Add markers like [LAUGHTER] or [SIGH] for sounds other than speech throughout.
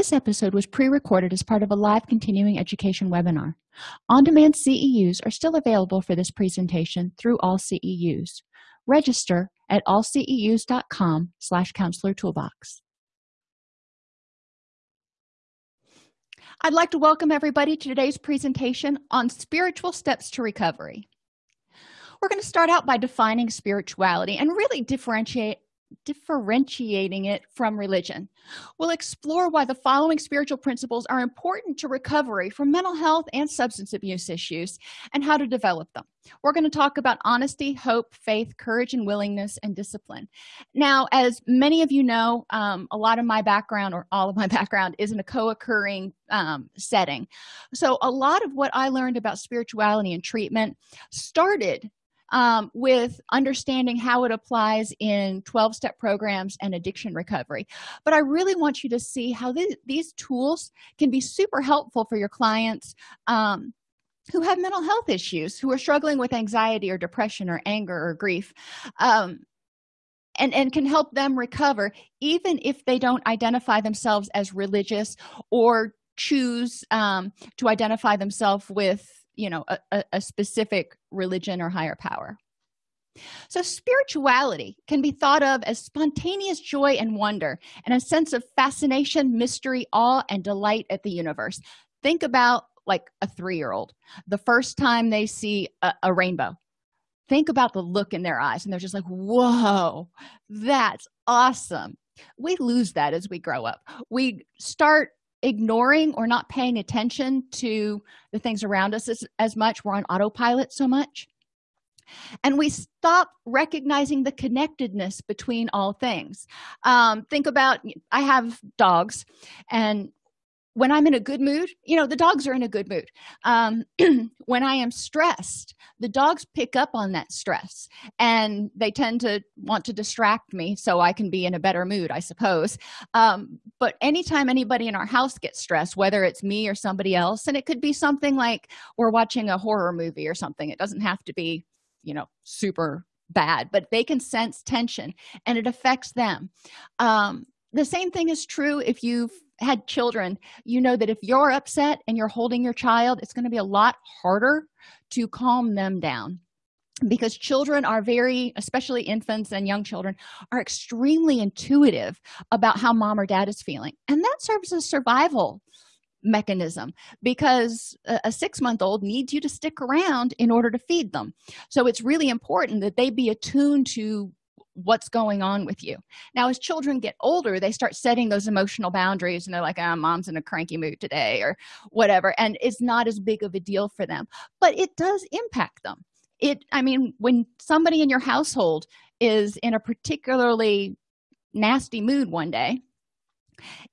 this episode was pre-recorded as part of a live continuing education webinar. On-demand ceus are still available for this presentation through all ceus register at allceus.com slash counselor toolbox. I'd like to welcome everybody to today's presentation on spiritual steps to recovery. We're going to start out by defining spirituality and really differentiate differentiating it from religion. We'll explore why the following spiritual principles are important to recovery from mental health and substance abuse issues and how to develop them. We're going to talk about honesty hope faith courage and willingness and discipline. Now as many of you know um, a lot of my background or all of my [LAUGHS] background is in a co-occurring um, setting. So a lot of what i learned about spirituality and treatment started um, with understanding how it applies in 12-step programs and addiction recovery. But i really want you to see how th these tools can be super helpful for your clients um, who have mental health issues who are struggling with anxiety or depression or anger or grief um, and and can help them recover even if they don't identify themselves as religious or choose um, to identify themselves with you know a, a specific religion or higher power. So spirituality can be thought of as spontaneous joy and wonder and a sense of fascination mystery awe and delight at the universe. Think about like a three-year-old. The first time they see a, a rainbow think about the look in their eyes and they're just like whoa that's awesome. We lose that as we grow up. We start ignoring or not paying attention to the things around us as, as much. We're on autopilot so much. And we stop recognizing the connectedness between all things. Um, think about i have dogs and when i'm in a good mood you know the dogs are in a good mood. Um, [CLEARS THROAT] when i am stressed the dogs pick up on that stress and they tend to want to distract me so i can be in a better mood i suppose. Um, but anytime anybody in our house gets stressed whether it's me or somebody else and it could be something like we're watching a horror movie or something it doesn't have to be you know super bad but they can sense tension and it affects them. Um, the same thing is true if you've had children you know that if you're upset and you're holding your child it's going to be a lot harder to calm them down. Because children are very especially infants and young children are extremely intuitive about how mom or dad is feeling. And that serves as survival mechanism because a, six month old needs you to stick around in order to feed them. So it's really important that they be attuned to what's going on with you. Now as children get older they start setting those emotional boundaries and they're like oh, mom's in a cranky mood today or whatever and it's not as big of a deal for them. But it does impact them. It i mean when somebody in your household is in a particularly nasty mood one day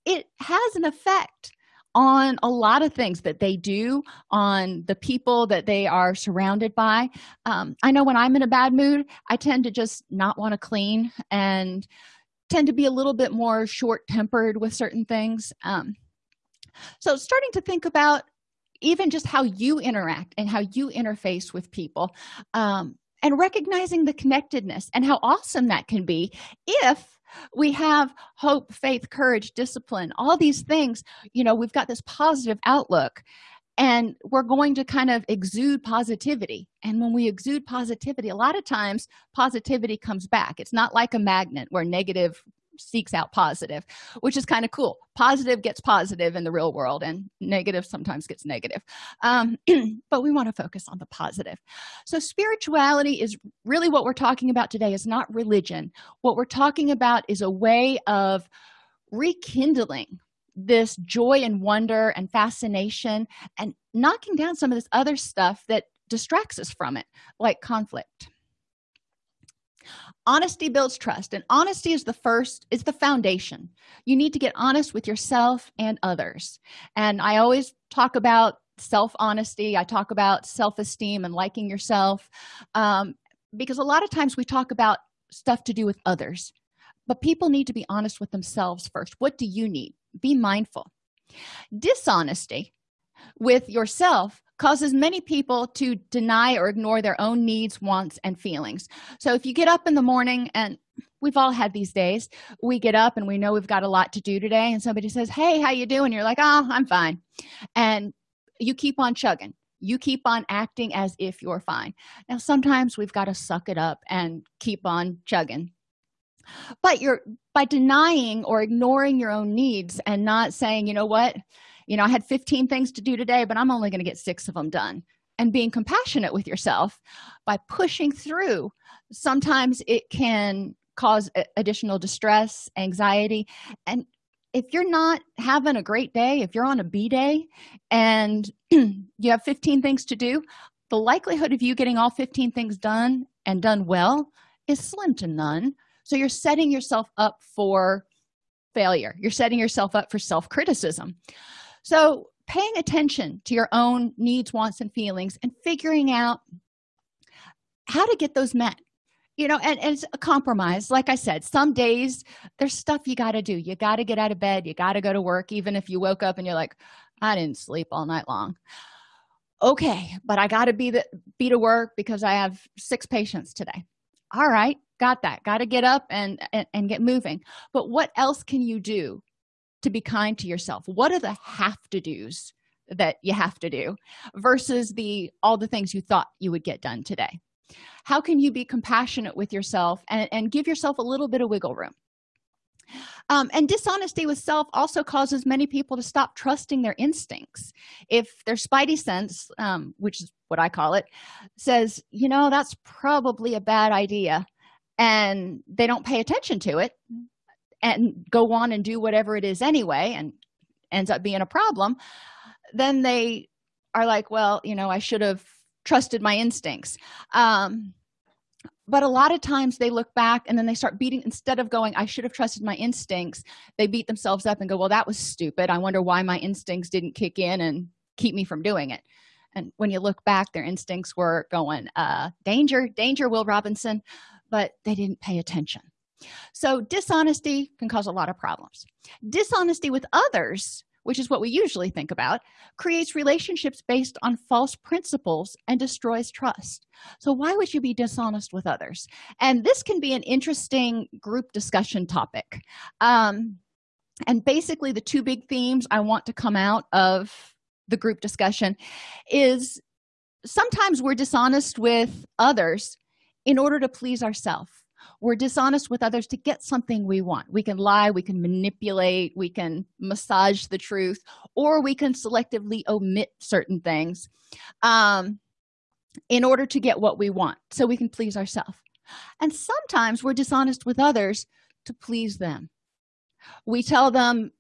it has an effect on a lot of things that they do on the people that they are surrounded by. Um, i know when i'm in a bad mood i tend to just not want to clean and tend to be a little bit more short-tempered with certain things. Um, so starting to think about even just how you interact and how you interface with people um, and recognizing the connectedness and how awesome that can be if we have hope faith courage discipline all these things. You know we've got this positive outlook and we're going to kind of exude positivity. And when we exude positivity a lot of times positivity comes back. It's not like a magnet where negative seeks out positive which is kind of cool. Positive gets positive in the real world and negative sometimes gets negative. Um, [CLEARS THROAT] but we want to focus on the positive. So spirituality is really what we're talking about today is not religion. What we're talking about is a way of rekindling this joy and wonder and fascination and knocking down some of this other stuff that distracts us from it like conflict honesty builds trust and honesty is the first is the foundation. You need to get honest with yourself and others. And i always talk about self honesty i talk about self-esteem and liking yourself um, because a lot of times we talk about stuff to do with others but people need to be honest with themselves first. What do you need? Be mindful. Dishonesty with yourself causes many people to deny or ignore their own needs wants and feelings. So if you get up in the morning and we've all had these days we get up and we know we've got a lot to do today and somebody says hey how you doing? You're like oh i'm fine. And you keep on chugging. You keep on acting as if you're fine. Now sometimes we've got to suck it up and keep on chugging. But you're by denying or ignoring your own needs and not saying you know what you know i had 15 things to do today but i'm only going to get six of them done. And being compassionate with yourself by pushing through sometimes it can cause additional distress anxiety. And if you're not having a great day if you're on a b day and [CLEARS THROAT] you have 15 things to do the likelihood of you getting all 15 things done and done well is slim to none. So you're setting yourself up for failure. You're setting yourself up for self-criticism so paying attention to your own needs wants and feelings and figuring out how to get those met. You know and, and it's a compromise. Like i said some days there's stuff you got to do. You got to get out of bed. You got to go to work even if you woke up and you're like i didn't sleep all night long. Okay but i got to be the be to work because i have six patients today. All right got that. Got to get up and, and and get moving. But what else can you do to be kind to yourself. What are the have to do's that you have to do versus the all the things you thought you would get done today? How can you be compassionate with yourself and, and give yourself a little bit of wiggle room? Um, and dishonesty with self also causes many people to stop trusting their instincts. If their spidey sense um, which is what i call it says you know that's probably a bad idea and they don't pay attention to it and go on and do whatever it is anyway and ends up being a problem then they are like well you know i should have trusted my instincts. Um, but a lot of times they look back and then they start beating instead of going i should have trusted my instincts they beat themselves up and go well that was stupid. I wonder why my instincts didn't kick in and keep me from doing it. And when you look back their instincts were going uh danger danger will robinson. But they didn't pay attention so dishonesty can cause a lot of problems. Dishonesty with others which is what we usually think about creates relationships based on false principles and destroys trust. So why would you be dishonest with others? And this can be an interesting group discussion topic. Um, and basically the two big themes i want to come out of the group discussion is sometimes we're dishonest with others in order to please ourselves we're dishonest with others to get something we want. We can lie we can manipulate we can massage the truth or we can selectively omit certain things um, in order to get what we want so we can please ourselves and sometimes we're dishonest with others to please them. We tell them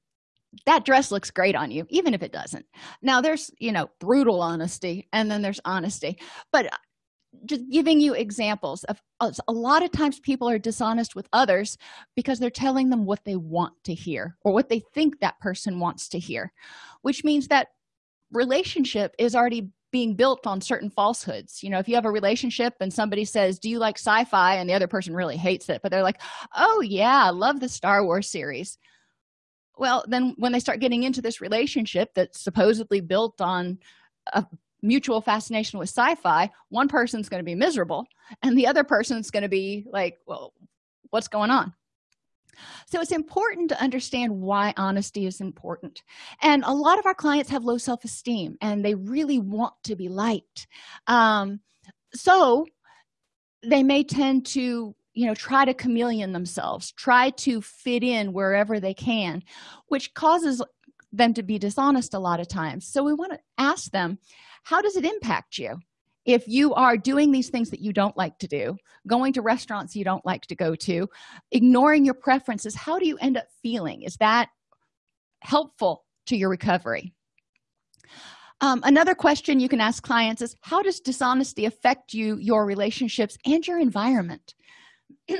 that dress looks great on you even if it doesn't. Now there's you know brutal honesty and then there's honesty. But just giving you examples of a lot of times people are dishonest with others because they're telling them what they want to hear or what they think that person wants to hear which means that relationship is already being built on certain falsehoods. You know if you have a relationship and somebody says do you like sci-fi? and the other person really hates it but they're like oh yeah i love the star wars series. Well then when they start getting into this relationship that's supposedly built on a mutual fascination with sci-fi one person's going to be miserable and the other person's going to be like well what's going on? So it's important to understand why honesty is important. And a lot of our clients have low self-esteem and they really want to be liked. Um, so they may tend to you know try to chameleon themselves try to fit in wherever they can which causes them to be dishonest a lot of times. So we want to ask them how does it impact you if you are doing these things that you don't like to do going to restaurants you don't like to go to ignoring your preferences? How do you end up feeling? Is that helpful to your recovery? Um, another question you can ask clients is how does dishonesty affect you your relationships and your environment? [CLEARS THROAT]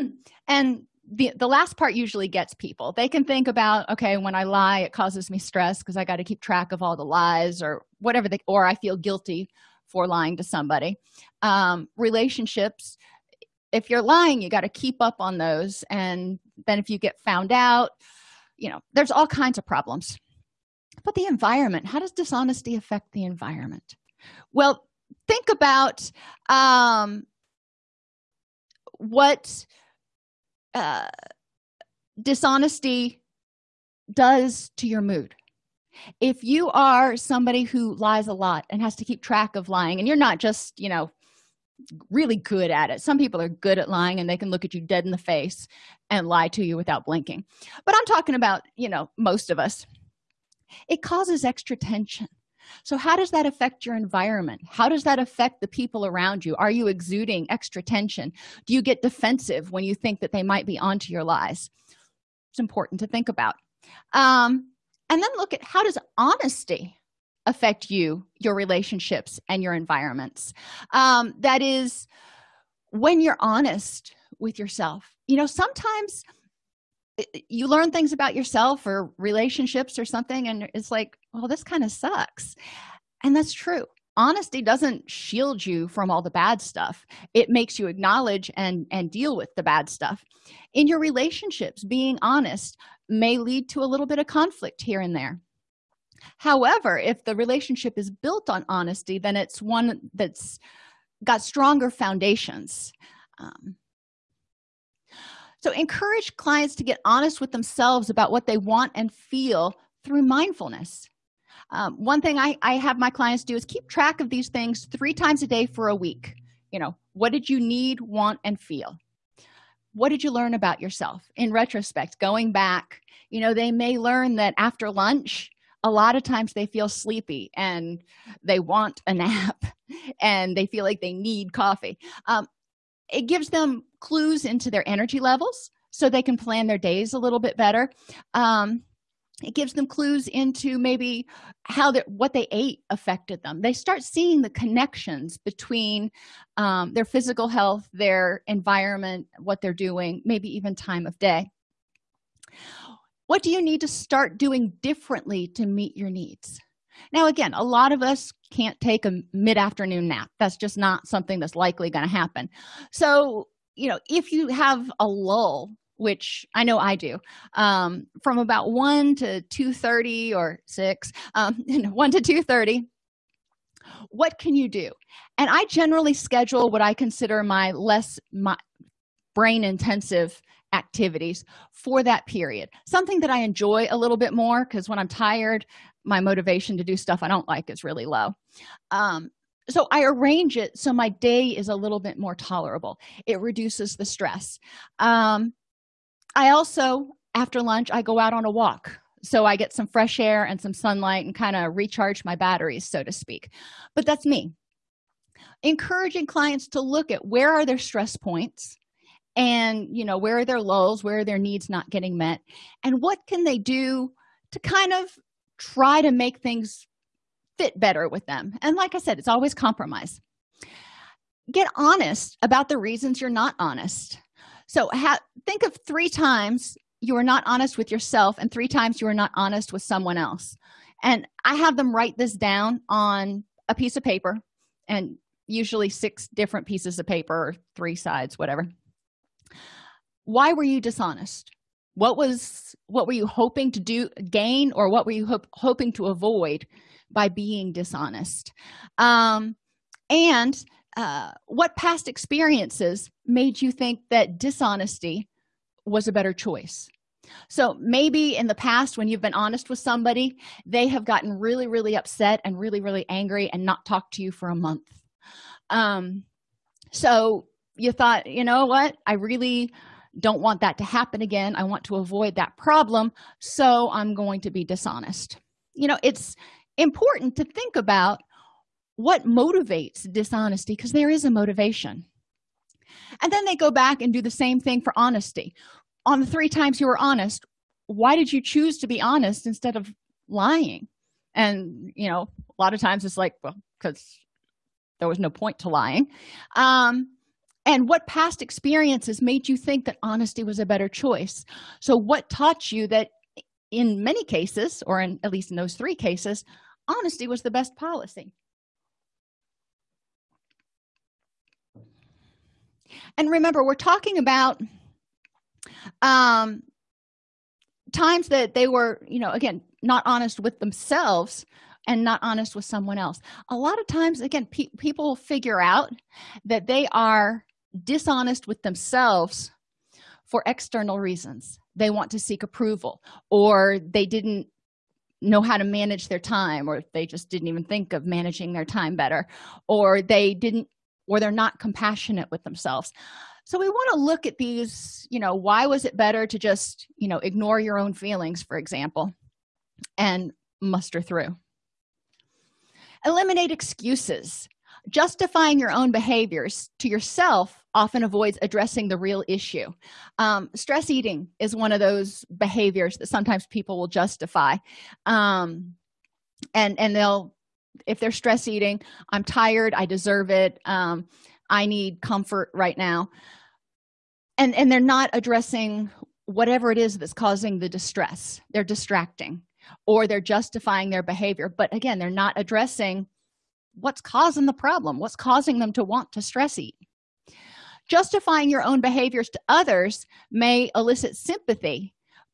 And the the last part usually gets people. They can think about okay when i lie it causes me stress because i got to keep track of all the lies or whatever they or i feel guilty for lying to somebody. Um, relationships if you're lying you got to keep up on those and then if you get found out you know there's all kinds of problems. But the environment how does dishonesty affect the environment? Well think about um, what uh, dishonesty does to your mood. If you are somebody who lies a lot and has to keep track of lying and you're not just you know really good at it. Some people are good at lying and they can look at you dead in the face and lie to you without blinking. But i'm talking about you know most of us. It causes extra tension so how does that affect your environment? How does that affect the people around you? Are you exuding extra tension? Do you get defensive when you think that they might be onto your lies? It's important to think about. Um, and then look at how does honesty affect you your relationships and your environments? Um, that is when you're honest with yourself. You know sometimes you learn things about yourself or relationships or something and it's like well this kind of sucks. And that's true. Honesty doesn't shield you from all the bad stuff. It makes you acknowledge and and deal with the bad stuff. In your relationships being honest may lead to a little bit of conflict here and there. However if the relationship is built on honesty then it's one that's got stronger foundations. Um, so encourage clients to get honest with themselves about what they want and feel through mindfulness. Um, one thing I, I have my clients do is keep track of these things three times a day for a week. You know what did you need want and feel? What did you learn about yourself? In retrospect going back you know they may learn that after lunch a lot of times they feel sleepy and they want a [LAUGHS] nap and they feel like they need coffee. Um, it gives them clues into their energy levels so they can plan their days a little bit better. Um, it gives them clues into maybe how they what they ate affected them. They start seeing the connections between um, their physical health their environment what they're doing maybe even time of day. What do you need to start doing differently to meet your needs? Now again a lot of us can't take a mid-afternoon nap. That's just not something that's likely going to happen. So you know if you have a lull which i know i do um, from about 1 to 2.30 or 6 um, [LAUGHS] 1 to 2.30 what can you do? And i generally schedule what i consider my less my brain intensive activities for that period. Something that i enjoy a little bit more because when i'm tired my motivation to do stuff i don't like is really low. Um, so i arrange it so my day is a little bit more tolerable. It reduces the stress. Um, i also after lunch i go out on a walk. So i get some fresh air and some sunlight and kind of recharge my batteries so to speak. But that's me. Encouraging clients to look at where are their stress points and you know where are their lulls where are their needs not getting met and what can they do to kind of try to make things fit better with them. And like i said it's always compromise. Get honest about the reasons you're not honest. So think of three times you are not honest with yourself and three times you are not honest with someone else. And i have them write this down on a piece of paper and usually six different pieces of paper or three sides whatever. Why were you dishonest? What was what were you hoping to do gain or what were you ho hoping to avoid by being dishonest. Um, and uh, what past experiences made you think that dishonesty was a better choice? So maybe in the past when you've been honest with somebody they have gotten really really upset and really really angry and not talked to you for a month. Um so you thought you know what? I really don't want that to happen again. I want to avoid that problem so i'm going to be dishonest. You know it's important to think about what motivates dishonesty because there is a motivation. And then they go back and do the same thing for honesty. On the three times you were honest why did you choose to be honest instead of lying? And you know a lot of times it's like well because there was no point to lying. Um and what past experiences made you think that honesty was a better choice? So what taught you that in many cases or in at least in those three cases honesty was the best policy. And remember we're talking about um times that they were you know again not honest with themselves and not honest with someone else. A lot of times again pe people figure out that they are dishonest with themselves for external reasons. They want to seek approval or they didn't know how to manage their time or they just didn't even think of managing their time better or they didn't or they're not compassionate with themselves. So we want to look at these you know why was it better to just you know ignore your own feelings for example and muster through. Eliminate excuses justifying your own behaviors to yourself often avoids addressing the real issue. Um, stress eating is one of those behaviors that sometimes people will justify. Um, and and they'll if they're stress eating i'm tired i deserve it um, i need comfort right now. And and they're not addressing whatever it is that's causing the distress. They're distracting or they're justifying their behavior. But again they're not addressing what's causing the problem? What's causing them to want to stress eat? Justifying your own behaviors to others may elicit sympathy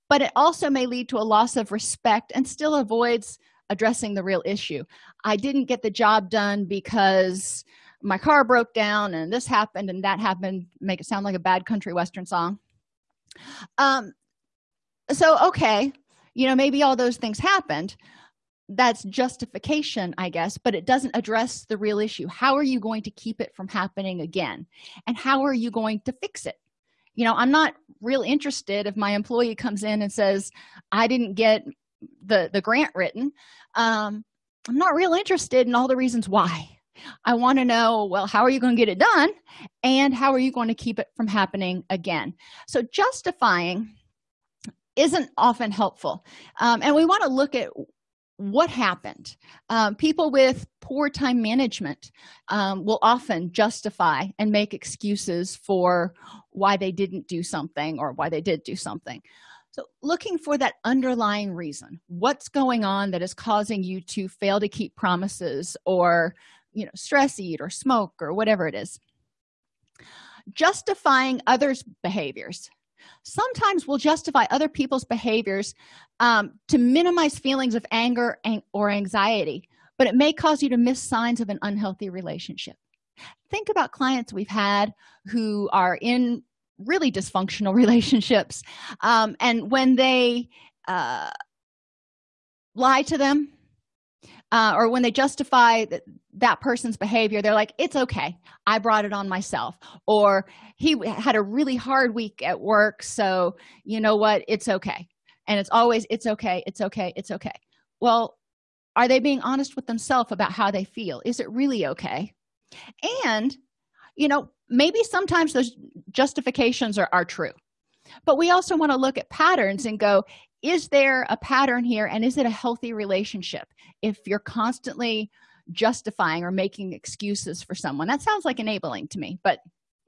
but it also may lead to a loss of respect and still avoids addressing the real issue. I didn't get the job done because my car broke down and this happened and that happened. Make it sound like a bad country western song. Um so okay you know maybe all those things happened that's justification i guess but it doesn't address the real issue. How are you going to keep it from happening again? And how are you going to fix it? You know i'm not real interested if my employee comes in and says i didn't get the the grant written. Um i'm not real interested in all the reasons why. I want to know well how are you going to get it done? And how are you going to keep it from happening again? So justifying isn't often helpful. Um, and we want to look at what happened. Um, people with poor time management um, will often justify and make excuses for why they didn't do something or why they did do something. So looking for that underlying reason what's going on that is causing you to fail to keep promises or you know stress eat or smoke or whatever it is? Justifying others behaviors sometimes we'll justify other people's behaviors um, to minimize feelings of anger or anxiety but it may cause you to miss signs of an unhealthy relationship. Think about clients we've had who are in really dysfunctional [LAUGHS] relationships um, and when they uh, lie to them uh, or when they justify that, that person's behavior they're like it's okay. I brought it on myself. Or he had a really hard week at work so you know what? It's okay. And it's always it's okay it's okay it's okay. Well are they being honest with themselves about how they feel? Is it really okay? And you know maybe sometimes those justifications are, are true. But we also want to look at patterns and go is there a pattern here and is it a healthy relationship? If you're constantly justifying or making excuses for someone. That sounds like enabling to me but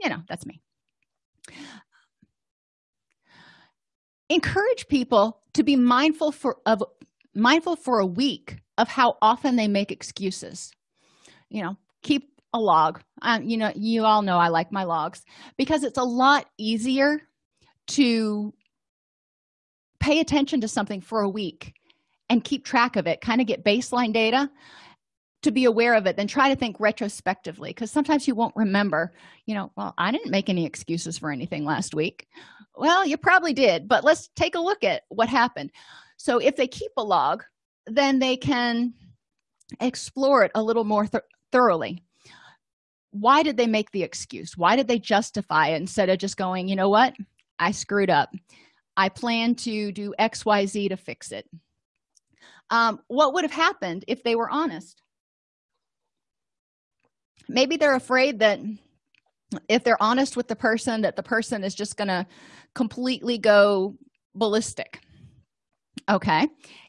you know that's me. Encourage people to be mindful for of mindful for a week of how often they make excuses. You know keep a log. Um, you know you all know i like my logs because it's a lot easier to pay attention to something for a week and keep track of it kind of get baseline data to be aware of it then try to think retrospectively because sometimes you won't remember you know well i didn't make any excuses for anything last week. Well you probably did but let's take a look at what happened. So if they keep a log then they can explore it a little more th thoroughly. Why did they make the excuse? Why did they justify it instead of just going you know what? I screwed up. I plan to do xyz to fix it. Um, what would have happened if they were honest maybe they're afraid that if they're honest with the person that the person is just going to completely go ballistic. Okay?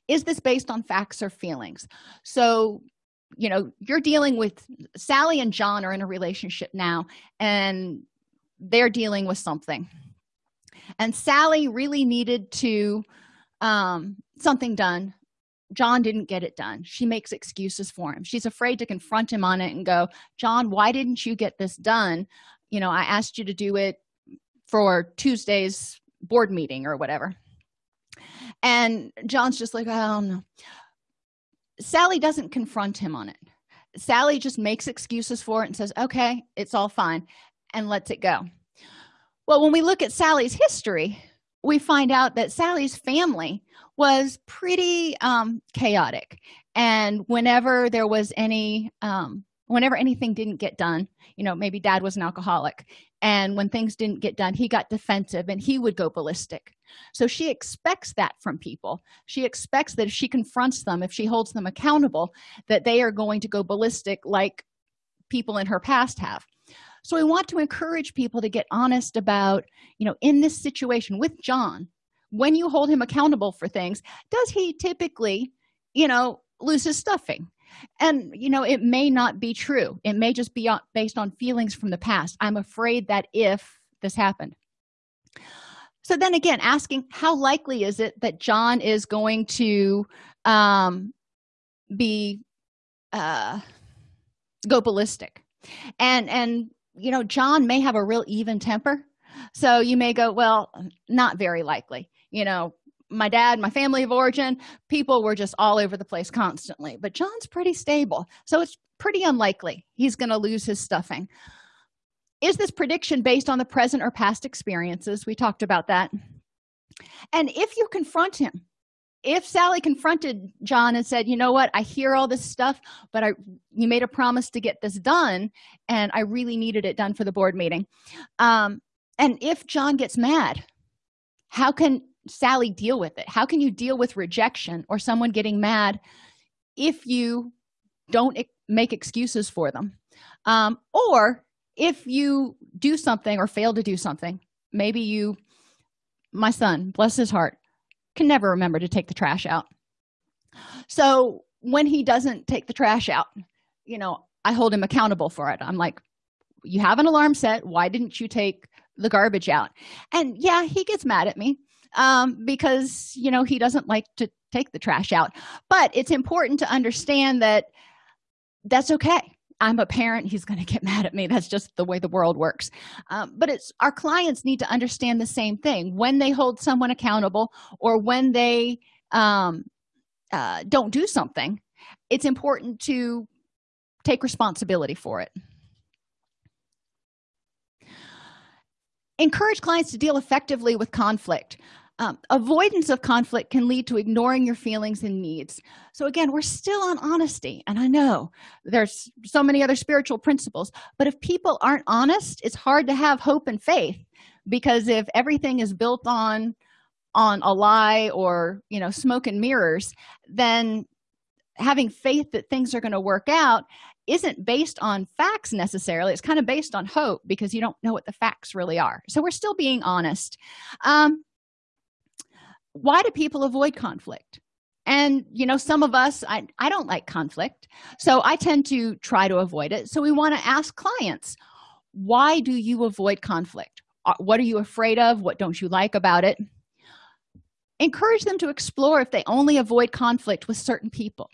Is this based on facts or feelings? So you know you're dealing with sally and john are in a relationship now and they're dealing with something. And sally really needed to um something done john didn't get it done. She makes excuses for him. She's afraid to confront him on it and go john why didn't you get this done? You know i asked you to do it for tuesday's board meeting or whatever. And john's just like i don't know. Sally doesn't confront him on it. Sally just makes excuses for it and says okay it's all fine and lets it go. Well when we look at sally's history we find out that sally's family was pretty um, chaotic. And whenever there was any um, whenever anything didn't get done you know maybe dad was an alcoholic and when things didn't get done he got defensive and he would go ballistic. So she expects that from people. She expects that if she confronts them if she holds them accountable that they are going to go ballistic like people in her past have so we want to encourage people to get honest about you know in this situation with john when you hold him accountable for things does he typically you know lose his stuffing? And you know it may not be true. It may just be based on feelings from the past. I'm afraid that if this happened. So then again asking how likely is it that john is going to um be uh go ballistic and and you know john may have a real even temper. So you may go well not very likely. You know my dad my family of origin people were just all over the place constantly. But john's pretty stable. So it's pretty unlikely he's going to lose his stuffing. Is this prediction based on the present or past experiences? We talked about that. And if you confront him if sally confronted john and said you know what? I hear all this stuff but i you made a promise to get this done and i really needed it done for the board meeting. Um, and if john gets mad how can sally deal with it? How can you deal with rejection or someone getting mad if you don't make excuses for them? Um, or if you do something or fail to do something maybe you my son bless his heart can never remember to take the trash out. So when he doesn't take the trash out you know i hold him accountable for it. I'm like you have an alarm set. Why didn't you take the garbage out? And yeah he gets mad at me um, because you know he doesn't like to take the trash out. But it's important to understand that that's okay i'm a parent he's going to get [LAUGHS] mad at me. That's just the way the world works. Um, but it's our clients need to understand the same thing. When they hold someone accountable or when they um, uh, don't do something it's important to take responsibility for it. Encourage clients to deal effectively with conflict um, avoidance of conflict can lead to ignoring your feelings and needs. So again we're still on honesty and i know there's so many other spiritual principles but if people aren't honest it's hard to have hope and faith because if everything is built on on a lie or you know smoke and mirrors then having faith that things are going to work out isn't based on facts necessarily. It's kind of based on hope because you don't know what the facts really are. So we're still being honest. Um, why do people avoid conflict? And you know some of us i i don't like conflict so i tend to try to avoid it. So we want to ask clients why do you avoid conflict? Uh, what are you afraid of? What don't you like about it? Encourage them to explore if they only avoid conflict with certain people.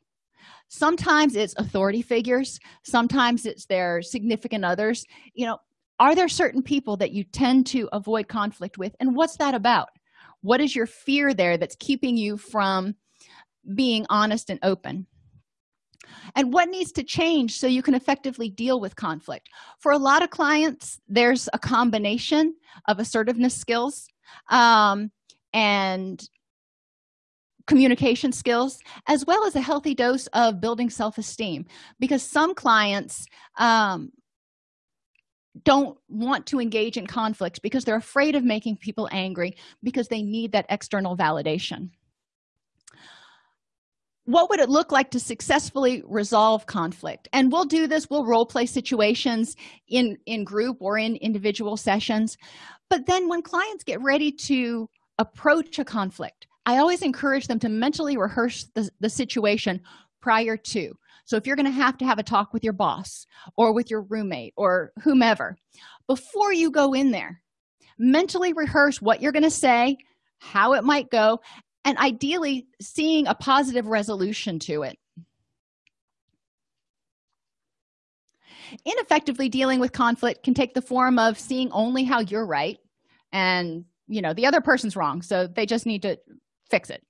Sometimes it's authority figures sometimes it's their significant others. You know are there certain people that you tend to avoid conflict with and what's that about what is your fear there that's keeping you from being honest and open? And what needs to change so you can effectively deal with conflict? For a lot of clients there's a combination of assertiveness skills um, and communication skills as well as a healthy dose of building self-esteem. Because some clients um, don't want to engage in conflict because they're afraid of making people angry because they need that external validation. What would it look like to successfully resolve conflict? And we'll do this we'll role play situations in in group or in individual sessions. But then when clients get ready to approach a conflict i always encourage them to mentally rehearse the, the situation prior to so if you're going to have to have a talk with your boss or with your roommate or whomever before you go in there mentally rehearse what you're going to say how it might go and ideally seeing a positive resolution to it. Ineffectively dealing with conflict can take the form of seeing only how you're right and you know the other person's wrong so they just need to fix it.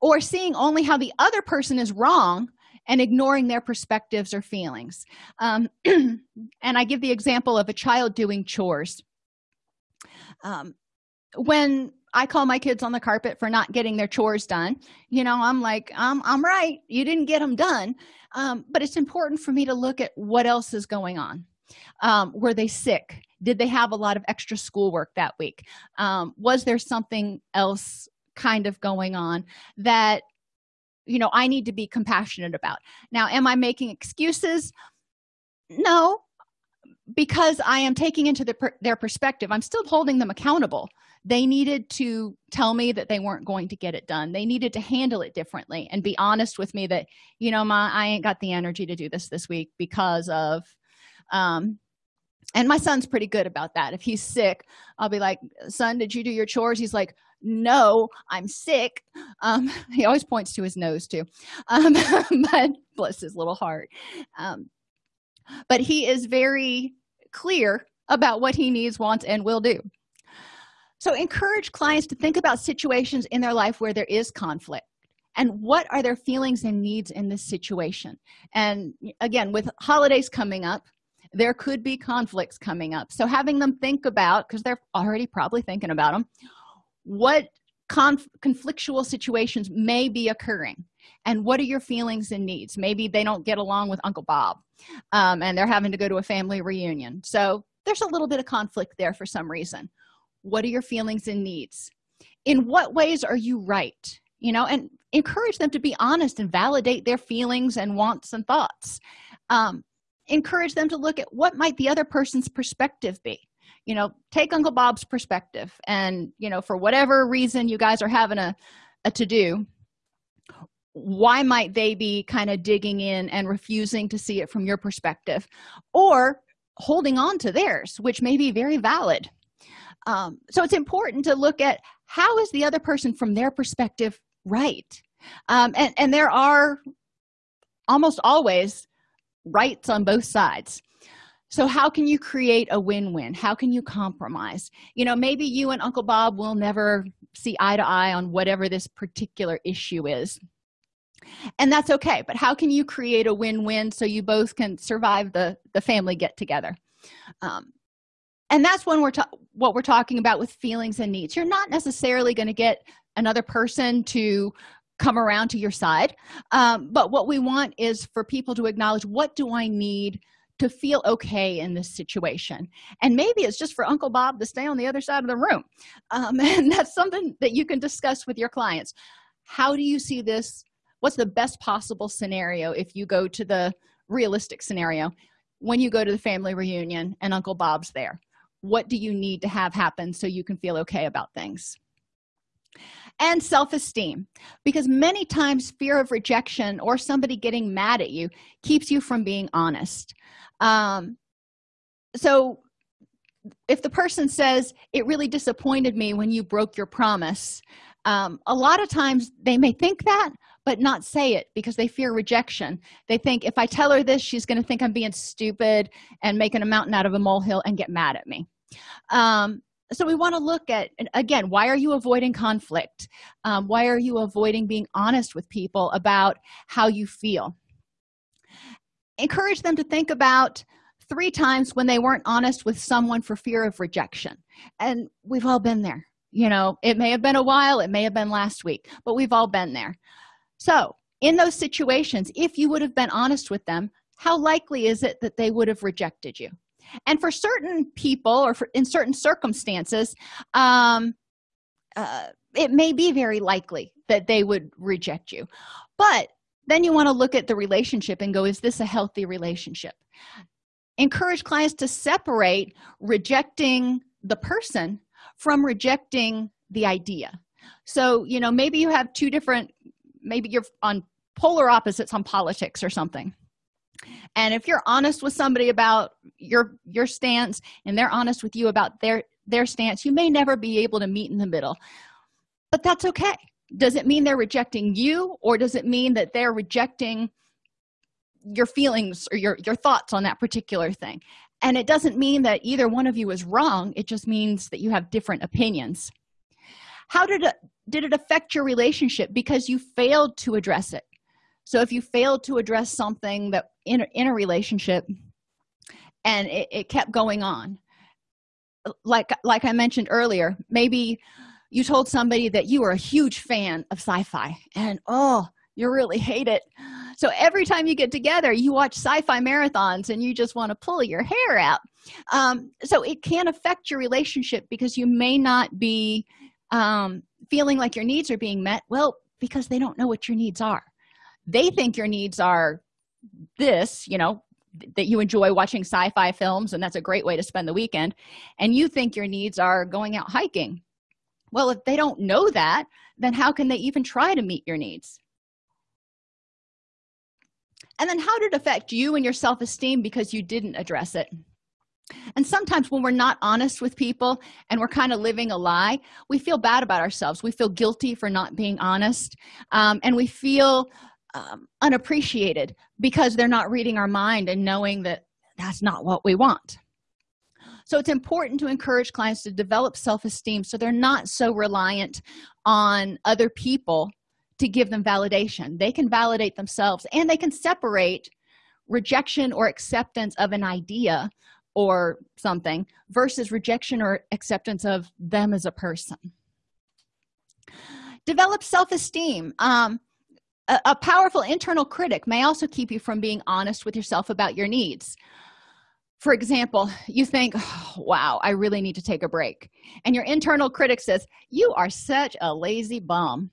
Or seeing only how the other person is wrong and ignoring their perspectives or feelings. Um, [CLEARS THROAT] and i give the example of a child doing chores. Um, when i call my kids on the carpet for not getting their chores done you know i'm like i'm, I'm right. You didn't get them done. Um, but it's important for me to look at what else is going on. Um, were they sick? Did they have a lot of extra schoolwork that week? Um, was there something else kind of going on that you know i need to be compassionate about. Now am i making excuses? No because i am taking into the, their perspective. I'm still holding them accountable. They needed to tell me that they weren't going to get it done. They needed to handle it differently and be honest with me that you know my i ain't got the energy to do this this week because of um and my son's pretty good about that. If he's sick i'll be like son did you do your chores? He's like no i'm sick. Um [LAUGHS] he always points to his nose too. Um [LAUGHS] but bless his little heart. Um but he is very clear about what he needs wants and will do. So encourage clients to think about situations in their life where there is conflict. And what are their feelings and needs in this situation? And again with holidays coming up there could be conflicts coming up. So having them think about because they're already probably thinking about them what conf conflictual situations may be occurring and what are your feelings and needs? Maybe they don't get along with uncle bob um, and they're having to go to a family reunion. So there's a little bit of conflict there for some reason. What are your feelings and needs? In what ways are you right? You know and encourage them to be honest and validate their feelings and wants and thoughts. Um, encourage them to look at what might the other person's perspective be you know take uncle bob's perspective. And you know for whatever reason you guys are having a, a to-do why might they be kind of digging in and refusing to see it from your perspective or holding on to theirs which may be very valid? Um, so it's important to look at how is the other person from their perspective right? Um, and and there are almost always rights on both sides so how can you create a win-win? How can you compromise? You know maybe you and uncle bob will never see eye to eye on whatever this particular issue is. And that's okay but how can you create a win-win so you both can survive the the family get together? Um, and that's when we're what we're talking about with feelings and needs. You're not necessarily going to get another person to come around to your side um, but what we want is for people to acknowledge what do i need to feel okay in this situation. And maybe it's just for uncle bob to stay on the other side of the room. Um, [LAUGHS] and that's something that you can discuss with your clients. How do you see this? What's the best possible scenario if you go to the realistic scenario? When you go to the family reunion and uncle bob's there what do you need to have happen so you can feel okay about things and self-esteem because many times fear of rejection or somebody getting mad at you keeps you from being honest. Um, so if the person says it really disappointed me when you broke your promise um, a lot of times they may think that but not say it because they fear rejection. They think if i tell her this she's going to think i'm being stupid and making a mountain out of a molehill and get mad at me. Um, so we want to look at again why are you avoiding conflict? Um, why are you avoiding being honest with people about how you feel? Encourage them to think about three times when they weren't honest with someone for fear of rejection. And we've all been there. You know it may have been a while it may have been last week but we've all been there. So in those situations if you would have been honest with them how likely is it that they would have rejected you and for certain people or for, in certain circumstances um, uh, it may be very likely that they would reject you. But then you want to look at the relationship and go is this a healthy relationship? Encourage clients to separate rejecting the person from rejecting the idea. So you know maybe you have two different maybe you're on polar opposites on politics or something and if you're honest with somebody about your your stance and they're honest with you about their their stance you may never be able to meet in the middle. But that's okay. Does it mean they're rejecting you or does it mean that they're rejecting your feelings or your your thoughts on that particular thing? And it doesn't mean that either one of you is wrong. It just means that you have different opinions. How did it did it affect your relationship? Because you failed to address it so if you failed to address something that in a, in a relationship and it, it kept going on like like i mentioned earlier maybe you told somebody that you were a huge fan of sci-fi and oh you really hate it. So every time you get together you watch sci-fi marathons and you just want to pull your hair out. Um, so it can affect your relationship because you may not be um, feeling like your needs are being met well because they don't know what your needs are they think your needs are this you know that you enjoy watching sci-fi films and that's a great way to spend the weekend and you think your needs are going out hiking. Well if they don't know that then how can they even try to meet your needs? And then how did it affect you and your self-esteem because you didn't address it? And sometimes when we're not honest with people and we're kind of living a lie we feel bad about ourselves. We feel guilty for not being honest um, and we feel um, unappreciated because they're not reading our mind and knowing that that's not what we want. So it's important to encourage clients to develop self-esteem so they're not so reliant on other people to give them validation. They can validate themselves and they can separate rejection or acceptance of an idea or something versus rejection or acceptance of them as a person. Develop self-esteem. Um, a, a powerful internal critic may also keep you from being honest with yourself about your needs. For example you think oh, wow i really need to take a break. And your internal critic says you are such a lazy bum.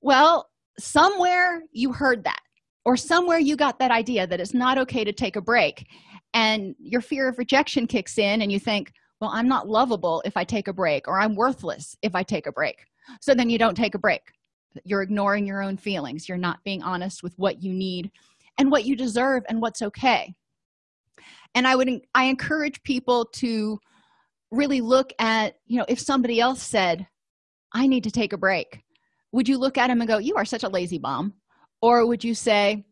Well somewhere you heard that or somewhere you got that idea that it's not okay to take a break and your fear of rejection kicks in and you think well i'm not lovable if i take a break or i'm worthless if i take a break. So then you don't take a break you're ignoring your own feelings. You're not being honest with what you need and what you deserve and what's okay. And i would i encourage people to really look at you know if somebody else said i need to take a break would you look at him and go you are such a lazy bum or would you say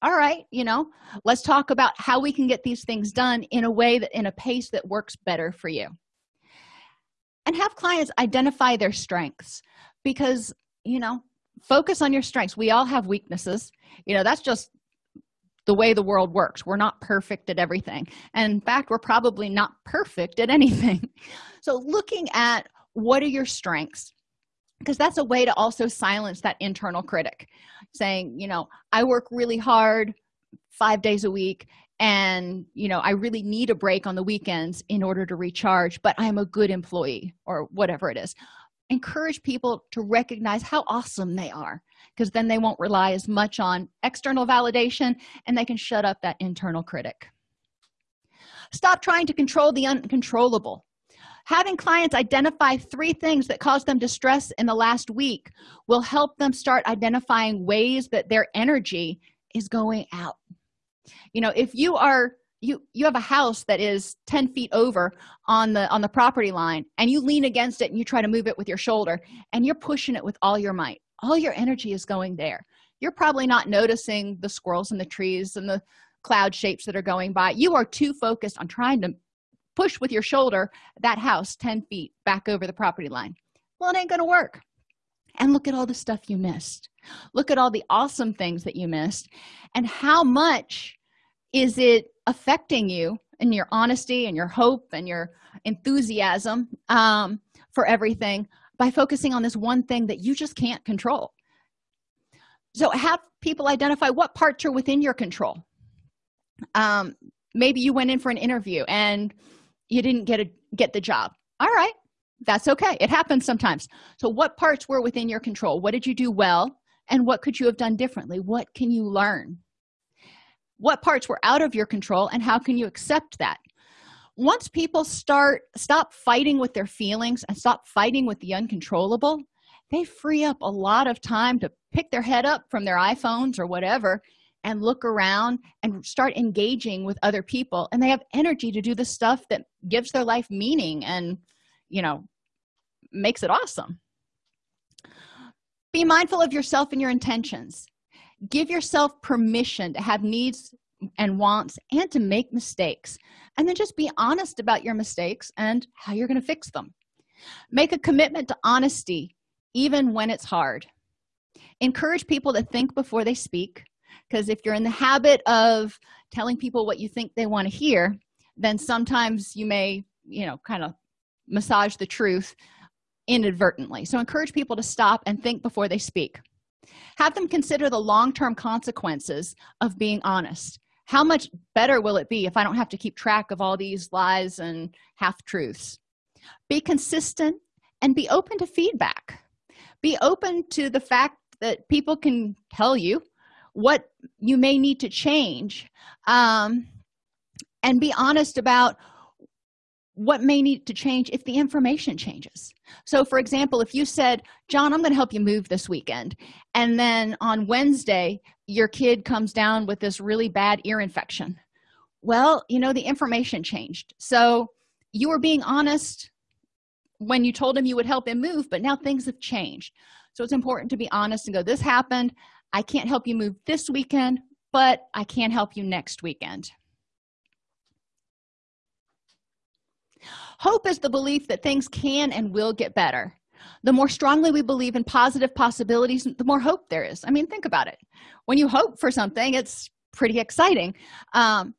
all right you know let's talk about how we can get these things done in a way that in a pace that works better for you. And have clients identify their strengths because you know focus on your strengths. We all have weaknesses. You know that's just the way the world works. We're not perfect at everything. And in fact we're probably not perfect at anything. [LAUGHS] So looking at what are your strengths because that's a way to also silence that internal critic saying you know i work really hard five days a week and you know i really need a break on the weekends in order to recharge but i'm a good employee or whatever it is encourage people to recognize how awesome they are because then they won't rely as much on external validation and they can shut up that internal critic. Stop trying to control the uncontrollable. Having clients identify three things that cause them distress in the last week will help them start identifying ways that their energy is going out. You know if you are you you have a house that is 10 feet over on the on the property line and you lean against it and you try to move it with your shoulder and you're pushing it with all your might. All your energy is going there. You're probably not noticing the squirrels and the trees and the cloud shapes that are going by. You are too focused on trying to push with your shoulder that house 10 feet back over the property line. Well it ain't gonna work. And look at all the stuff you missed. Look at all the awesome things that you missed. And how much is it affecting you and your honesty and your hope and your enthusiasm um, for everything by focusing on this one thing that you just can't control? So have people identify what parts are within your control. Um, maybe you went in for an interview and you didn't get a get the job. All right that's okay. It happens sometimes. So what parts were within your control? What did you do well? And what could you have done differently? What can you learn what parts were out of your control and how can you accept that? Once people start stop fighting with their feelings and stop fighting with the uncontrollable they free up a lot of time to pick their head up from their iphones or whatever and look around and start engaging with other people. And they have energy to do the stuff that gives their life meaning and you know makes it awesome. Be mindful of yourself and your intentions give yourself permission to have needs and wants and to make mistakes and then just be honest about your mistakes and how you're going to fix them. Make a commitment to honesty even when it's hard. Encourage people to think before they speak because if you're in the habit of telling people what you think they want to hear then sometimes you may you know kind of massage the truth inadvertently. So encourage people to stop and think before they speak have them consider the long-term consequences of being honest. How much better will it be if i don't have to keep track of all these lies and half-truths? Be consistent and be open to feedback. Be open to the fact that people can tell you what you may need to change um, and be honest about what may need to change if the information changes. So for example if you said john i'm going to help you move this weekend and then on wednesday your kid comes down with this really bad ear infection well you know the information changed. So you were being honest when you told him you would help him move but now things have changed. So it's important to be honest and go this happened. I can't help you move this weekend but i can help you next weekend hope is the belief that things can and will get better. The more strongly we believe in positive possibilities the more hope there is. I mean think about it. When you hope for something it's pretty exciting. Um,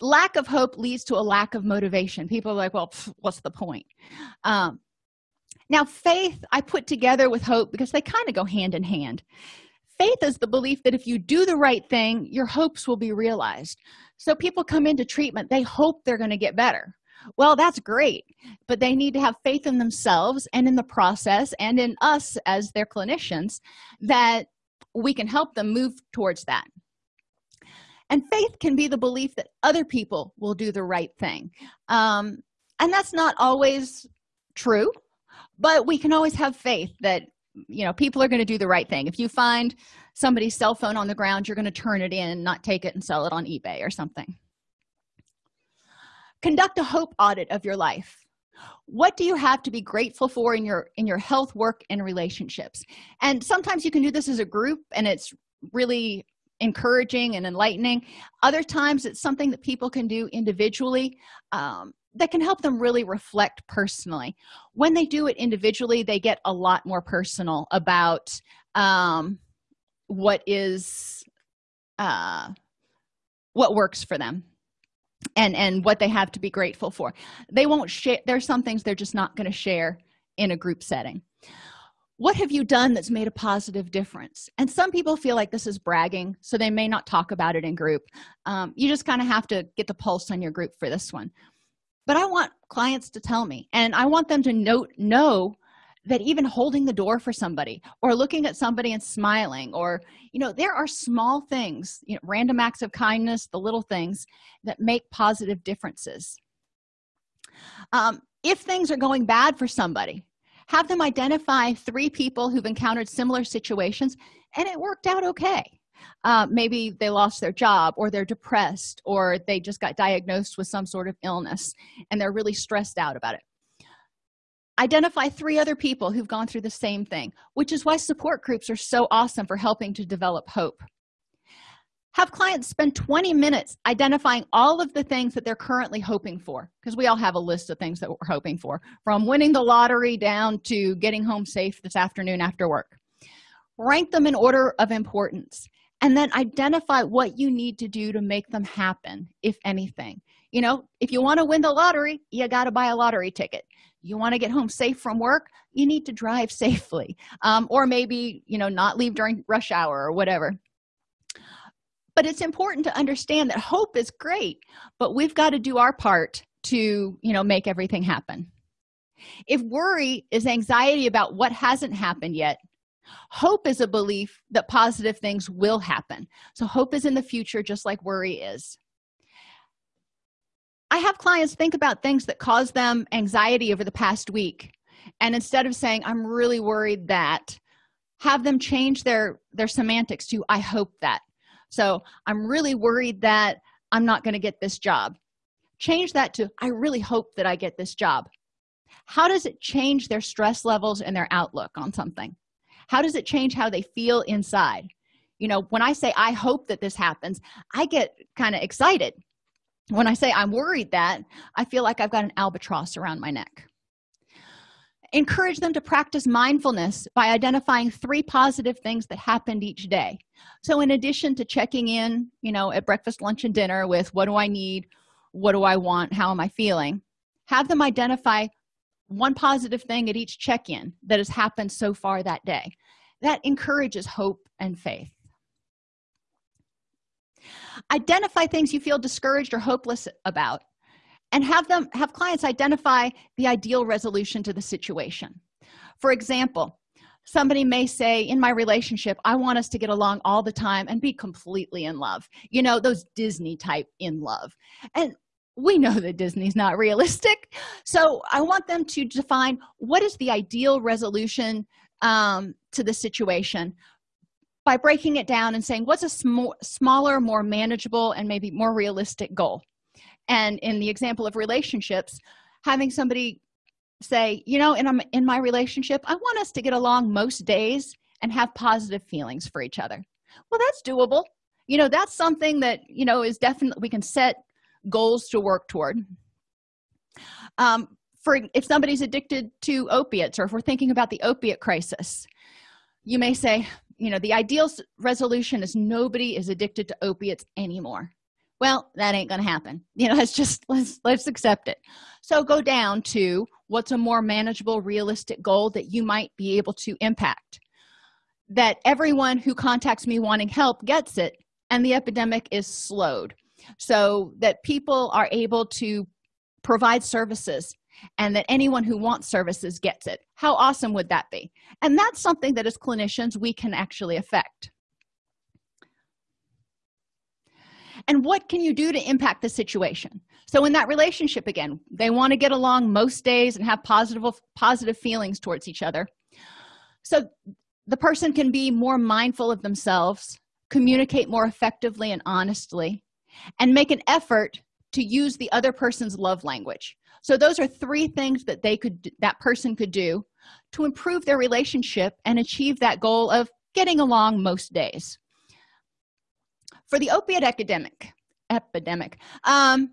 lack of hope leads to a lack of motivation. People are like well pff, what's the point? Um, now faith i put together with hope because they kind of go hand in hand. Faith is the belief that if you do the right thing your hopes will be realized. So people come into treatment they hope they're going to get better well that's great but they need to have faith in themselves and in the process and in us as their clinicians that we can help them move towards that. And faith can be the belief that other people will do the right thing. Um, and that's not always true but we can always have faith that you know people are going to do the right thing. If you find somebody's cell phone on the ground you're going to turn it in not take it and sell it on ebay or something conduct a hope audit of your life. What do you have to be grateful for in your in your health work and relationships? And sometimes you can do this as a group and it's really encouraging and enlightening. Other times it's something that people can do individually um, that can help them really reflect personally. When they do it individually they get a lot more personal about um, what is uh, what works for them and and what they have to be grateful for. They won't share there's some things they're just not going to share in a group setting. What have you done that's made a positive difference? And some people feel like this is bragging so they may not talk about it in group. Um, you just kind of have to get the pulse on your group for this one. But i want clients to tell me and i want them to note know that even holding the door for somebody or looking at somebody and smiling or you know there are small things you know random acts of kindness the little things that make positive differences. Um, if things are going bad for somebody have them identify three people who've encountered similar situations and it worked out okay. Uh, maybe they lost their job or they're depressed or they just got diagnosed with some sort of illness and they're really stressed out about it identify three other people who've gone through the same thing which is why support groups are so awesome for helping to develop hope. Have clients spend 20 minutes identifying all of the things that they're currently hoping for because we all have a list of things that we're hoping for from winning the lottery down to getting home safe this afternoon after work. Rank them in order of importance and then identify what you need to do to make them happen if anything you know if you want to win the lottery you got to buy a lottery ticket. You want to get home safe from work you need to drive [LAUGHS] safely. Um, or maybe you know not leave during rush hour or whatever. But it's important to understand that hope is great but we've got to do our part to you know make everything happen. If worry is anxiety about what hasn't happened yet hope is a belief that positive things will happen. So hope is in the future just like worry is i have clients think about things that cause them anxiety over the past week. And instead of saying i'm really worried that have them change their their semantics to i hope that. So i'm really worried that i'm not going to get this job. Change that to i really hope that i get this job. How does it change their stress levels and their outlook on something? How does it change how they feel inside? You know when i say i hope that this happens i get kind of excited when i say i'm worried that i feel like i've got an albatross around my neck. Encourage them to practice mindfulness by identifying three positive things that happened each day. So in addition to checking in you know at breakfast lunch and dinner with what do i need? What do i want? How am i feeling? Have them identify one positive thing at each check-in that has happened so far that day. That encourages hope and faith identify things you feel discouraged or hopeless about and have them have clients identify the ideal resolution to the situation. For example somebody may say in my relationship i want us to get along all the time and be completely in love. You know those disney type in love. And we know that disney's not realistic. So i want them to define what is the ideal resolution um, to the situation by breaking it down and saying what's a sm smaller more manageable and maybe more realistic goal? And in the example of relationships having somebody say you know in, in my relationship i want us to get along most days and have positive feelings for each other. Well that's doable. You know that's something that you know is definitely we can set goals to work toward. Um, for if somebody's addicted to opiates or if we're thinking about the opiate crisis you may say you know the ideal resolution is nobody is addicted to opiates anymore. Well that ain't gonna happen. [LAUGHS] You know let's just let's let's accept it. So go down to what's a more manageable realistic goal that you might be able to impact. That everyone who contacts me wanting help gets it and the epidemic is slowed. So that people are able to provide services and that anyone who wants services gets it. How awesome would that be? And that's something that as clinicians we can actually affect. And what can you do to impact the situation? So in that relationship again they want to get along most days and have positive positive feelings towards each other. So the person can be more mindful of themselves communicate more effectively and honestly and make an effort to use the other person's love language so those are three things that they could that person could do to improve their relationship and achieve that goal of getting along most days. For the opiate epidemic epidemic um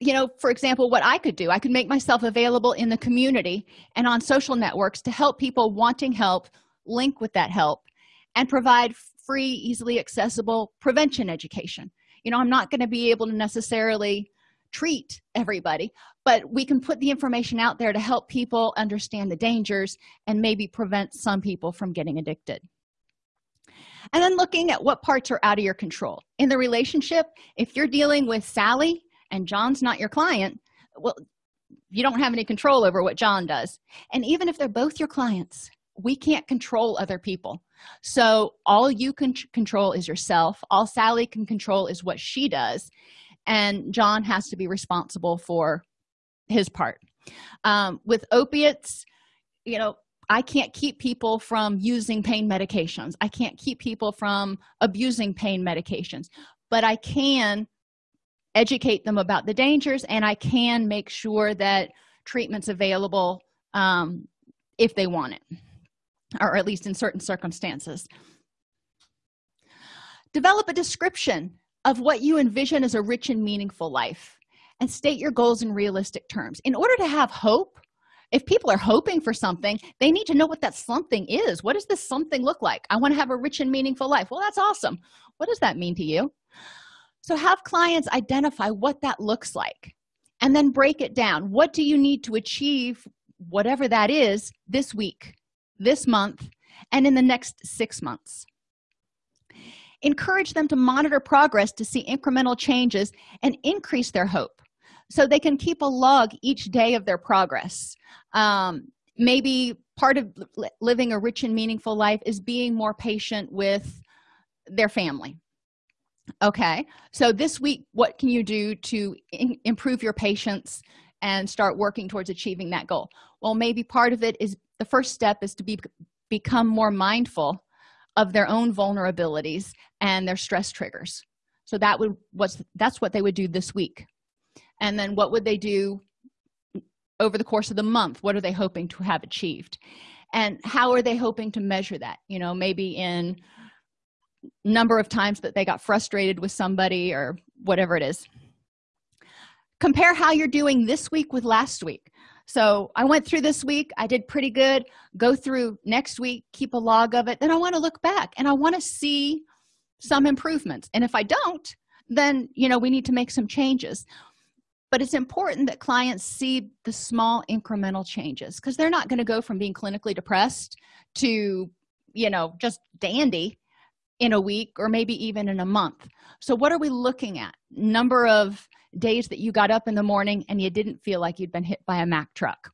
you know for example what i could do i could make myself available in the community and on social networks to help people wanting help link with that help and provide free easily accessible prevention education. You know i'm not going to be able to necessarily treat everybody but we can put the information out there to help people understand the dangers and maybe prevent some people from getting addicted. And then looking at what parts are out of your control. In the relationship if you're dealing with sally and john's not your client well you don't have any control over what john does. And even if they're both your clients we can't control other people. So all you can control is yourself. All sally can control is what she does and john has to be responsible for his part. Um, with opiates you know i can't keep people from using pain medications. I can't keep people from abusing pain medications but i can educate them about the dangers and i can make sure that treatment's available um, if they want it or at least in certain circumstances. Develop a description of what you envision as a rich and meaningful life and state your goals in realistic terms. In order to have hope if people are hoping for something they need to know what that something is. What does this something look like? I want to have a rich and meaningful life. Well that's awesome. What does that mean to you? So have clients identify what that looks like and then break it down. What do you need to achieve whatever that is this week this month and in the next six months encourage them to monitor progress to see incremental changes and increase their hope so they can keep a log each day of their progress. Um, maybe part of living a rich and meaningful life is being more patient with their family. Okay so this week what can you do to improve your patience and start working towards achieving that goal? Well maybe part of it is the first step is to be become more mindful of their own vulnerabilities and their stress triggers. So that would what's that's what they would do this week. And then what would they do over the course of the month? What are they hoping to have achieved? And how are they hoping to measure that? You know maybe in number of times that they got frustrated with somebody or whatever it is. Compare how you're doing this week with last week so i went through this week. I did pretty good. Go through next week keep a log of it. Then i want to look back and i want to see some improvements. And if i don't then you know we need to make some changes. But it's important that clients see the small incremental changes because they're not going to go from being clinically depressed to you know just dandy in a week or maybe even in a month. So what are we looking at? Number of days that you got up in the morning and you didn't feel like you'd been hit by a mack truck.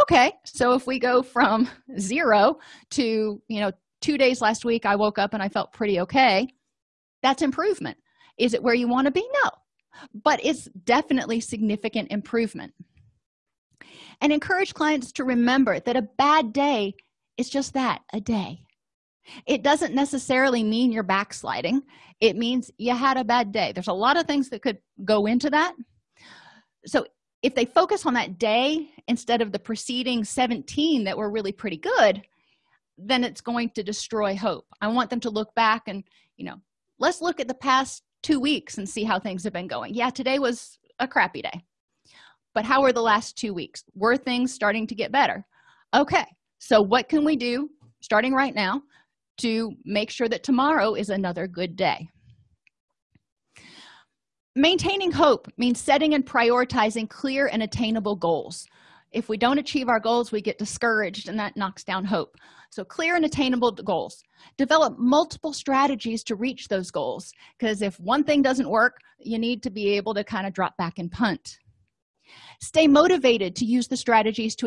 Okay so if we go from [LAUGHS] zero to you know two days last week i woke up and i felt pretty okay that's improvement. Is it where you want to be? No. But it's definitely significant improvement. And encourage clients to remember that a bad day is just that a day. It doesn't necessarily mean you're backsliding it means you had a bad day. There's a lot of things that could go into that. So if they focus on that day instead of the preceding 17 that were really pretty good then it's going to destroy hope. I want them to look back and you know let's look at the past two weeks and see how things have been going. Yeah today was a crappy day but how were the last two weeks? Were things starting to get better? Okay so what can we do starting right now to make sure that tomorrow is another good day maintaining hope means setting and prioritizing clear and attainable goals. If we don't achieve our goals we get discouraged and that knocks down hope. So clear and attainable goals. Develop multiple strategies to reach those goals because if one thing doesn't work you need to be able to kind of drop back and punt. Stay motivated to use the strategies to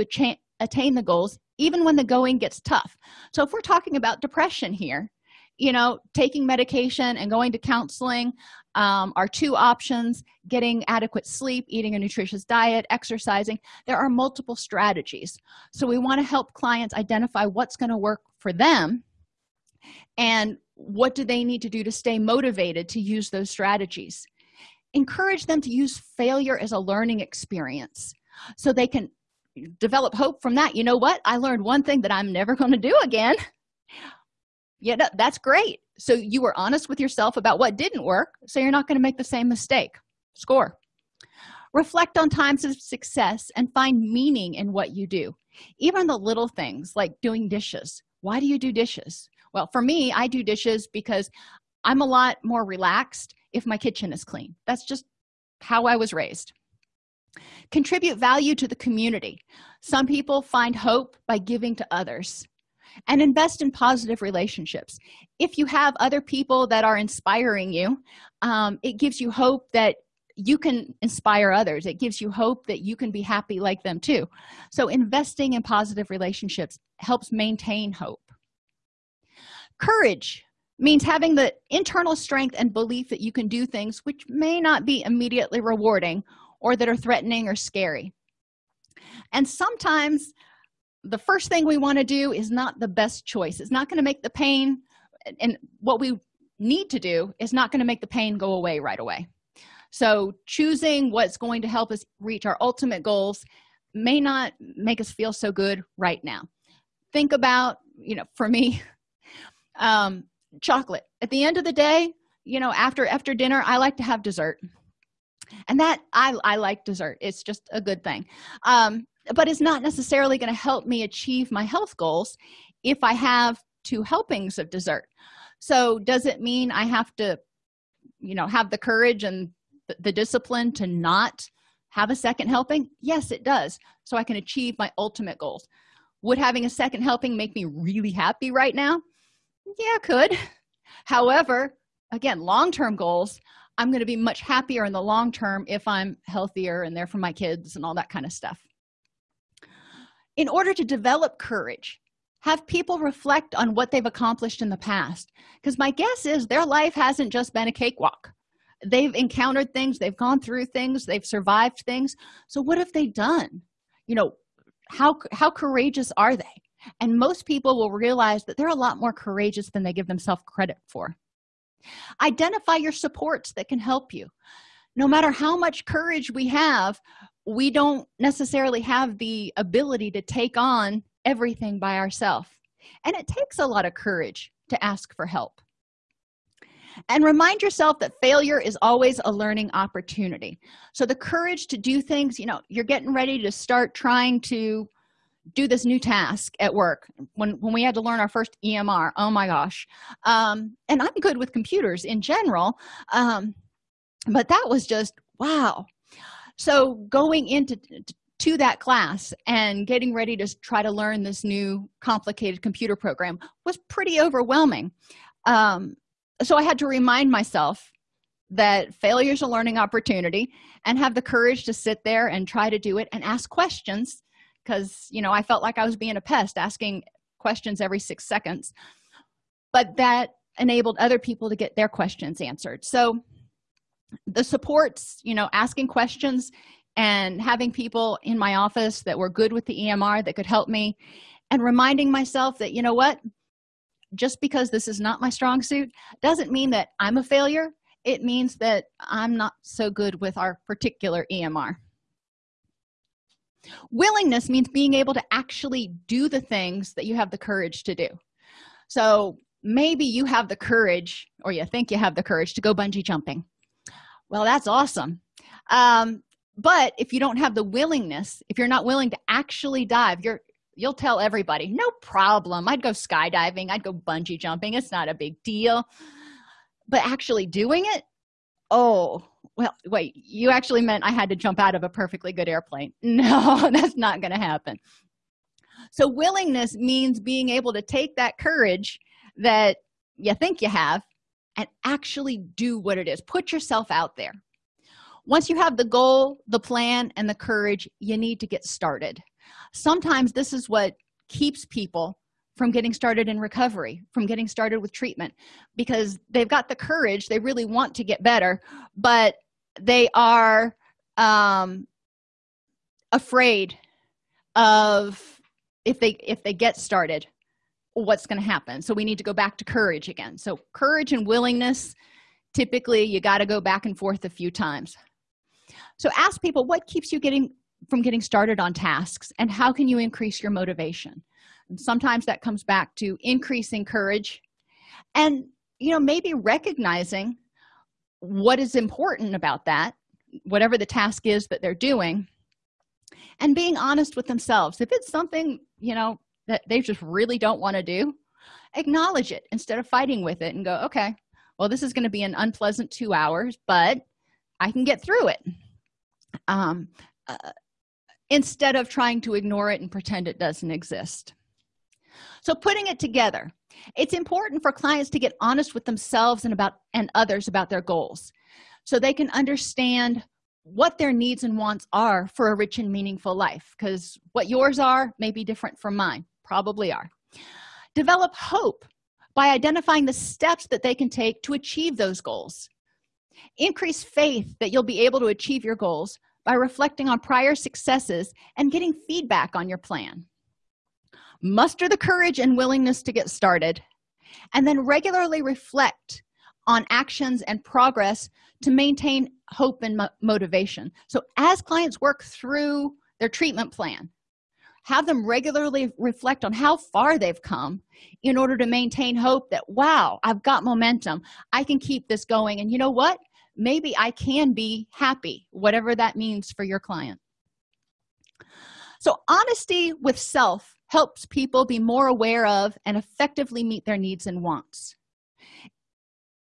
attain the goals even when the going gets tough. So if we're talking about depression here you know taking medication and going to counseling um, are two options getting adequate sleep eating a nutritious diet exercising. There are multiple strategies. So we want to help clients identify what's going to work for them and what do they need to do to stay motivated to use those strategies. Encourage them to use failure as a learning experience so they can develop hope from that. You know what? I learned one thing that i'm never going to do again. [LAUGHS] Yeah that's great so you were honest with yourself about what didn't work so you're not going to make the same mistake. Score. Reflect on times of success and find meaning in what you do. Even the little things like doing dishes. Why do you do dishes? Well for me i do dishes because i'm a lot more relaxed if my kitchen is clean. That's just how i was raised. Contribute value to the community. Some people find hope by giving to others and invest in positive relationships. If you have other people that are inspiring you um, it gives you hope that you can inspire others. It gives you hope that you can be happy like them too. So investing in positive relationships helps maintain hope. Courage means having the internal strength and belief that you can do things which may not be immediately rewarding or that are threatening or scary. And sometimes the first thing we want to do is not the best choice. It's not going to make the pain and what we need to do is not going to make the pain go away right away. So choosing what's going to help us reach our ultimate goals may not make us feel so good right now. Think about you know for me [LAUGHS] um chocolate. At the end of the day you know after after dinner i like to have dessert. And that i i like dessert. It's just a good thing. Um but it's not necessarily going to help me achieve my health goals if i have two helpings of dessert. So does it mean i have to you know have the courage and the discipline to not have a second helping? Yes it does. So i can achieve my ultimate goals. Would having a second helping make me really happy right now? Yeah could. However again long-term goals i'm going to be much happier in the long term if i'm healthier and there for my kids and all that kind of stuff in order to develop courage have people reflect on what they've accomplished in the past. Because my guess is their life hasn't just been a cakewalk. They've encountered things they've gone through things they've survived things. So what have they done? You know how how courageous are they? And most people will realize that they're a lot more courageous than they give themselves credit for. Identify your supports that can help you. No matter how much courage we have we don't necessarily have the ability to take on everything by ourselves and it takes a lot of courage to ask for help. And remind yourself that failure is always a learning opportunity. So the courage to do things you know you're getting ready to start trying to do this new task at work. When when we had to learn our first emr oh my gosh. Um and i'm good with computers in general um but that was just wow so going into to that class and getting ready to try to learn this new complicated computer program was pretty overwhelming. Um, so i had to remind myself that failure is a learning opportunity and have the courage to sit there and try to do it and ask questions because you know i felt like i was being a pest asking questions every six seconds. But that enabled other people to get their questions answered. So the supports you know asking questions and having people in my office that were good with the emr that could help me and reminding myself that you know what just because this is not my strong suit doesn't mean that i'm a failure. It means that i'm not so good with our particular emr willingness means being able to actually do the things that you have the courage to do. So maybe you have the courage or you think you have the courage to go bungee jumping well that's awesome. Um, but if you don't have the willingness if you're not willing to actually dive you're you'll tell everybody no problem. I'd go skydiving. I'd go bungee jumping. It's not a big deal. But actually doing it? Oh well wait. You actually meant i had to jump out of a perfectly good airplane. [LAUGHS] No that's not going to happen. So willingness means being able to take that courage that you think you have and actually do what it is. Put yourself out there. Once you have the goal the plan and the courage you need to get started. Sometimes this is what keeps people from getting started in recovery from getting started with treatment because they've got the courage they really want to get better but they are um, afraid of if they if they get started what's going to happen. So we need to go back to courage again. So courage and willingness typically you got to go back and forth a few times. So ask people what keeps you getting from getting started on tasks and how can you increase your motivation? And sometimes that comes back to increasing courage and you know maybe recognizing what is important about that whatever the task is that they're doing and being honest with themselves. If it's something you know that they just really don't want to do acknowledge it instead of fighting with it and go okay well this is going to be an unpleasant two hours but i can get through it. Um, uh, instead of trying to ignore it and pretend it doesn't exist. So putting it together it's important for clients to get honest with themselves and about and others about their goals so they can understand what their needs and wants are for a rich and meaningful life because what yours are may be different from mine probably are. Develop hope by identifying the steps that they can take to achieve those goals. Increase faith that you'll be able to achieve your goals by reflecting on prior successes and getting feedback on your plan. Muster the courage and willingness to get started and then regularly reflect on actions and progress to maintain hope and mo motivation. So as clients work through their treatment plan have them regularly reflect on how far they've come in order to maintain hope that wow i've got momentum. I can keep this going. And you know what? Maybe i can be happy whatever that means for your client. So honesty with self helps people be more aware of and effectively meet their needs and wants.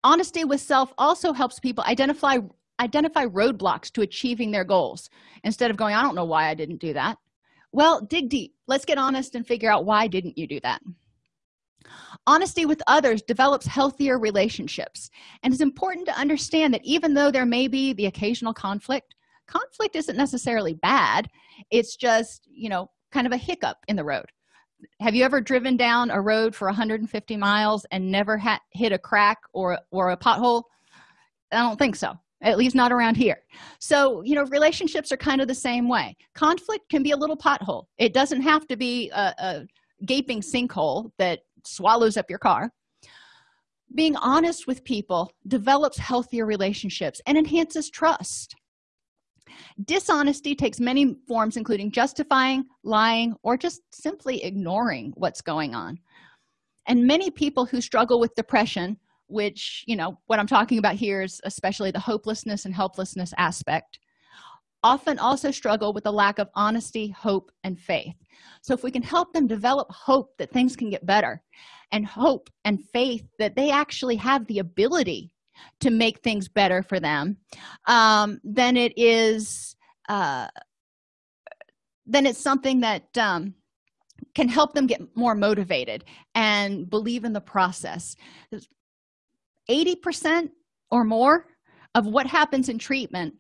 Honesty with self also helps people identify identify roadblocks to achieving their goals. Instead of going i don't know why i didn't do that well dig deep. Let's get honest and figure out why didn't you do that? Honesty with others develops healthier relationships. And it's important to understand that even though there may be the occasional conflict conflict isn't necessarily bad. It's just you know kind of a hiccup in the road. Have you ever driven down a road for 150 miles and never hit a crack or or a pothole? I don't think so at least not around here. So you know relationships are kind of the same way. Conflict can be a little pothole. It doesn't have to be a, a gaping sinkhole that swallows up your car. Being honest with people develops healthier relationships and enhances trust. Dishonesty takes many forms including justifying lying or just simply ignoring what's going on. And many people who struggle with depression which you know what i'm talking about here is especially the hopelessness and helplessness aspect often also struggle with the lack of honesty hope and faith. So if we can help them develop hope that things can get better and hope and faith that they actually have the ability to make things better for them um, then it is uh, then it's something that um, can help them get more motivated and believe in the process 80% or more of what happens in treatment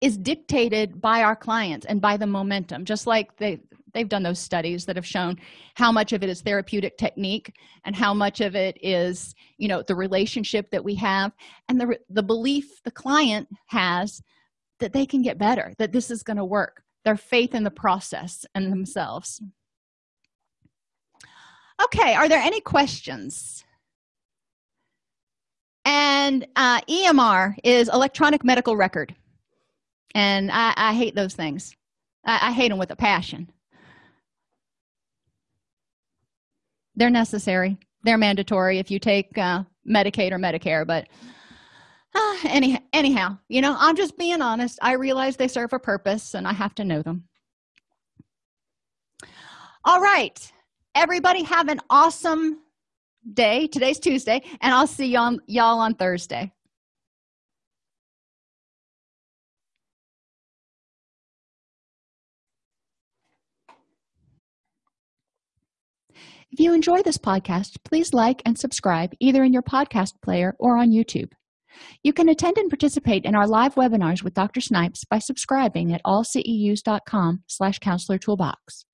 is dictated by our clients and by the momentum just like they they've done those studies that have shown how much of it is therapeutic technique and how much of it is you know the relationship that we have and the the belief the client has that they can get better that this is going to work their faith in the process and themselves. Okay are there any questions and uh, emr is electronic medical record. And i, I hate those things. I, I hate them with a passion. They're necessary. They're mandatory if you take uh, medicaid or medicare but uh, any, anyhow you know i'm just being honest. I realize they serve a purpose and i have to know them. All right. Everybody have an awesome day today's tuesday and i'll see y'all y'all on thursday If you enjoy this podcast, please like and subscribe either in your podcast player or on YouTube. You can attend and participate in our live webinars with Dr. Snipes by subscribing at allceus.com slash counselor toolbox.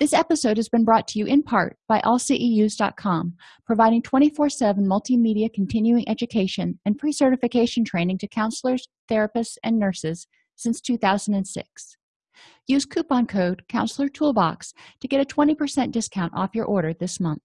This episode has been brought to you in part by allceus.com, providing 24-7 multimedia continuing education and pre-certification training to counselors, therapists, and nurses since 2006. Use coupon code Counselor Toolbox to get a 20% discount off your order this month.